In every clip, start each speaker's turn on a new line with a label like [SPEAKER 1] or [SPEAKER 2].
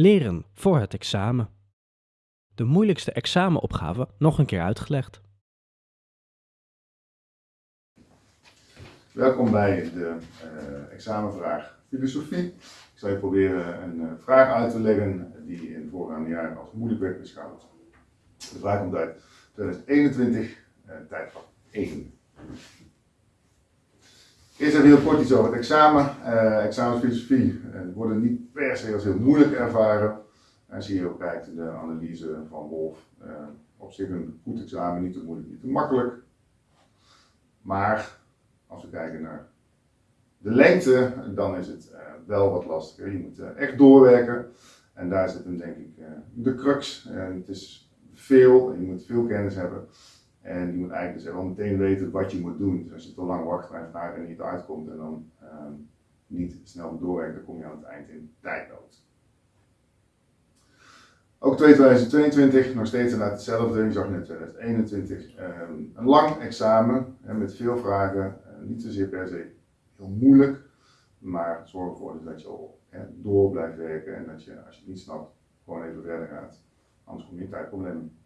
[SPEAKER 1] Leren voor het examen. De moeilijkste examenopgave nog een keer uitgelegd.
[SPEAKER 2] Welkom bij de uh, examenvraag filosofie. Ik zal je proberen een uh, vraag uit te leggen die in de voorgaande jaren als moeilijk werd beschouwd. De vraag komt uit 2021, uh, tijdvak 1. Eerst even heel kort iets over het examen. Uh, examenfilosofie uh, worden niet per se als heel moeilijk ervaren. En zie je ook kijkt de analyse van Wolf. Uh, op zich een goed examen, niet te moeilijk, niet te makkelijk. Maar als we kijken naar de lengte, dan is het wel wat lastiger. Je moet echt doorwerken. En daar zit hem denk ik de crux. Het is veel, je moet veel kennis hebben. En je moet eigenlijk dus wel meteen weten wat je moet doen. Dus als je te lang wacht een vraag en niet uitkomt en dan ehm, niet snel doorwerkt, dan kom je aan het eind in tijdnood. Ook 2022, nog steeds inderdaad hetzelfde. Je zag net 2021, ehm, een lang examen met veel vragen. Uh, niet zozeer per se heel moeilijk, maar zorg ervoor dus dat je al door blijft werken en dat je, als je het niet snapt, gewoon even verder gaat. Anders kom je in tijdproblemen.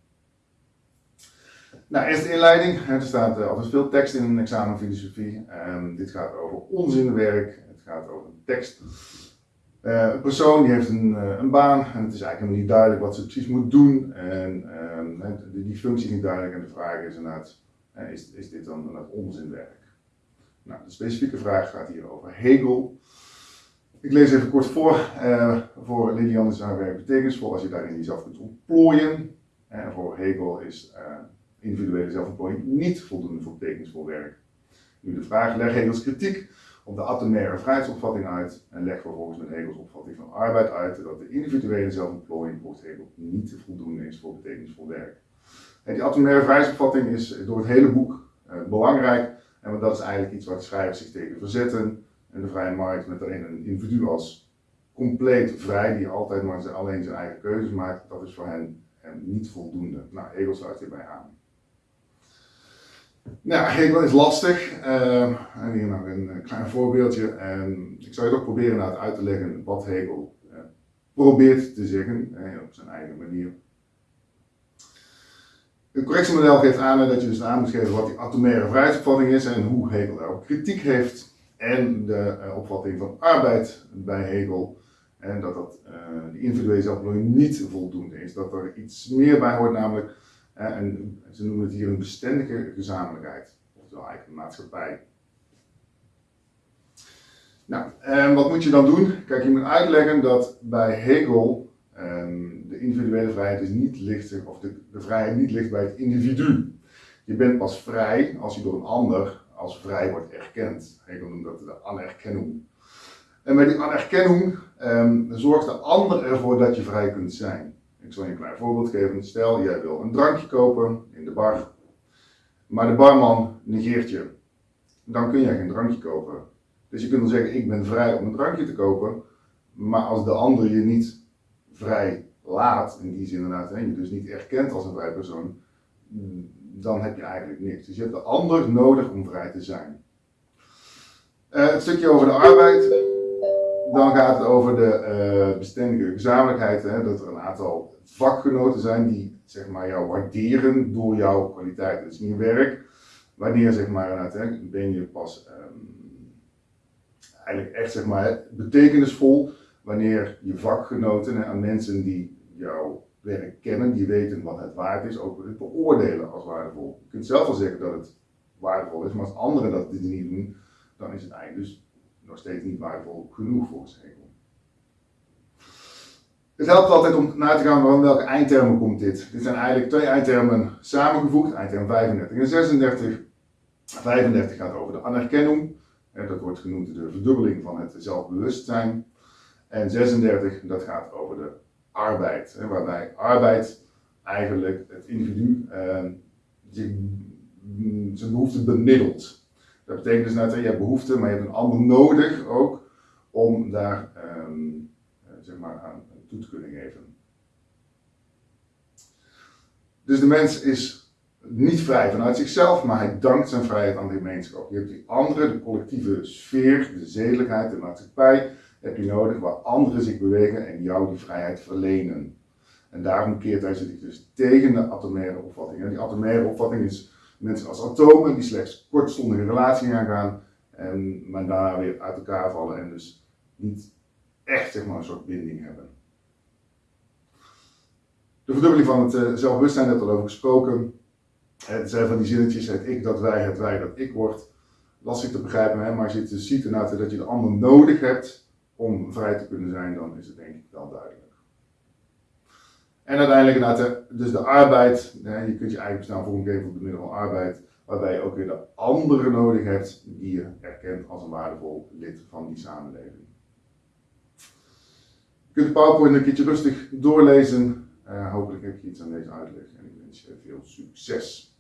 [SPEAKER 2] Nou, eerst de inleiding. Er staat uh, altijd veel tekst in een examen filosofie. Um, dit gaat over onzinwerk. Het gaat over een tekst. Uh, een persoon die heeft een, uh, een, baan en het is eigenlijk helemaal niet duidelijk wat ze precies moet doen. En um, die, die, functie is niet duidelijk en de vraag is inderdaad, is, is dit dan onzinwerk? Nou, de specifieke vraag gaat hier over Hegel. Ik lees even kort voor. voor Lilian is haar werk betekenisvol als je daarin jezelf kunt ontplooien. En voor Hegel is individuele zelfontplooiing niet voldoende voor betekenisvol werk. Nu de vraag, leg Hegels kritiek op de atomaire vrijheidsopvatting uit en leg vervolgens met Hegels opvatting van arbeid uit dat de individuele zelfontplooiing volgens Hegel niet voldoende is voor betekenisvol werk. En die atomaire vrijheidsopvatting is door het hele boek uh, belangrijk, en dat is eigenlijk iets waar de schrijvers zich tegen verzetten. En de vrije markt met alleen een individu als compleet vrij, die altijd maar alleen zijn eigen keuzes maakt, dat is voor hen, hen niet voldoende. Nou, Hegel sluit hierbij aan. Nou, Hegel is lastig. Uh, en hier nog een eh, klein voorbeeldje. En ik zal je toch proberen nou uit te leggen wat Hegel uh, probeert te zeggen, op zijn eigen manier. Het correctiemodel geeft aan dat je dus aan moet geven wat die atomaire vrijheidsopvatting is en hoe Hegel daarop kritiek heeft. En de opvatting van arbeid bij Hegel. En dat dat, die individuele zelfbeloning niet voldoende is. Dat er iets meer bij hoort, namelijk en ze noemen het hier een bestendige gezamenlijkheid, oftewel eigenlijk een maatschappij. Nou, en wat moet je dan doen? Kijk, je moet uitleggen dat bij Hegel um, de individuele vrijheid is niet ligt, of de, de vrijheid niet ligt bij het individu. Je bent pas vrij als je door een ander als vrij wordt erkend. Hegel noemt dat de anerkennung. En bij die anerkennung um, zorgt de ander ervoor dat je vrij kunt zijn. Ik zal je een klein voorbeeld geven. Stel, jij wil een drankje kopen in de bar, maar de barman negeert je. Dan kun jij geen drankje kopen. Dus je kunt dan zeggen, ik ben vrij om een drankje te kopen, maar als de ander je niet vrij laat, in die zin inderdaad, en je dus niet erkent als een vrij persoon, dan heb je eigenlijk niks. Dus je hebt de ander nodig om vrij te zijn. Uh, het stukje over de arbeid, dan gaat het over de uh, bestendige gezamenlijkheid, hè, dat er een aantal vakgenoten zijn die zeg maar, jou waarderen door jouw kwaliteit. Het is niet werk. Wanneer zeg maar, ben je pas um, eigenlijk echt zeg maar, betekenisvol wanneer je vakgenoten en mensen die jouw werk kennen, die weten wat het waard is, ook het beoordelen als waardevol. Je kunt zelf wel zeggen dat het waardevol is, maar als anderen dat niet doen, dan is het eigenlijk dus nog steeds niet waardevol genoeg voor Hegel. Het helpt altijd om na te gaan van welke eindtermen komt dit. Dit zijn eigenlijk twee eindtermen samengevoegd, eindterm 35 en 36. 35 gaat over de anerkenning, dat wordt genoemd de verdubbeling van het zelfbewustzijn. En 36, dat gaat over de arbeid, waarbij arbeid eigenlijk het individu eh, zijn behoefte bemiddelt. Dat betekent dus dat je hebt behoefte, maar je hebt een ander nodig ook om daar ehm, zeg maar aan toe te kunnen geven. Dus de mens is niet vrij vanuit zichzelf, maar hij dankt zijn vrijheid aan de gemeenschap. Je hebt die andere, de collectieve sfeer, de zedelijkheid, de maatschappij, heb je nodig waar anderen zich bewegen en jou die vrijheid verlenen. En daarom keert hij zich dus tegen de atomaire opvatting. En die atomaire opvatting is mensen als atomen die slechts kortstondige relatie aangaan, en, maar daarna weer uit elkaar vallen en dus niet echt zeg maar, een soort binding hebben. De verdubbeling van het uh, zelfbewustzijn, net al over gesproken. Het zijn van die zinnetjes, het ik dat wij, het wij dat ik wordt. Lastig te begrijpen, hè? maar als je het dus ziet dat je de ander nodig hebt om vrij te kunnen zijn, dan is het denk ik wel duidelijk. En uiteindelijk inderdaad, dus de arbeid, je kunt je eigen bestaan vormgeven op de middel van arbeid, waarbij je ook weer de anderen nodig hebt die je erkent als een waardevol lid van die samenleving. Je kunt de PowerPoint een keertje rustig doorlezen. Uh, hopelijk heb je iets aan deze uitleg en ik wens je veel succes.